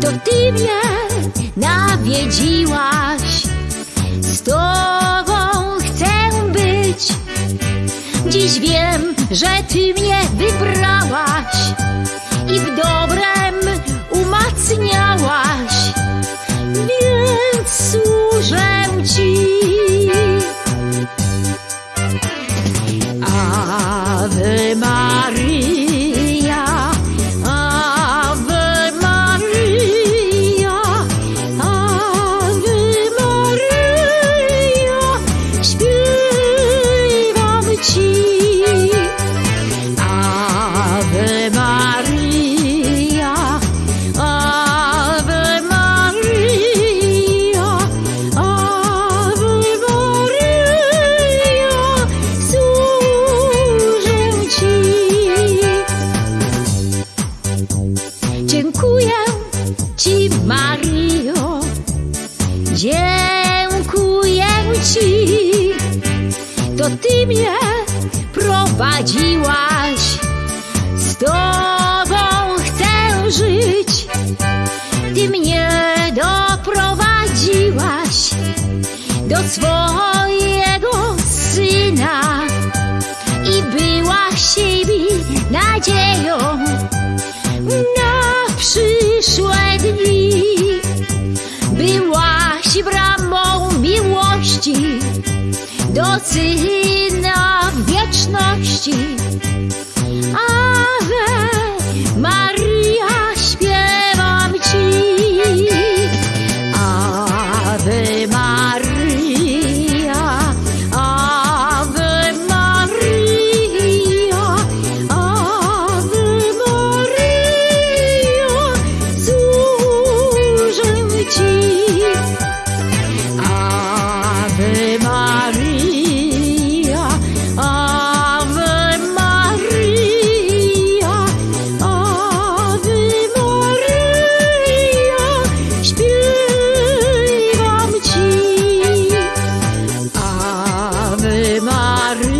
To ty mnie nawiedziłaś. Z tobą chcę być. Dziś wiem, że ty mnie wybrałaś I w dobrem umacniałaś. Więc służę ci. Ave Maria. Ty mnie prowadziłaś, z tobą chcę żyć. Ty mnie doprowadziłaś do swojego do syna wieczności. Ave Динары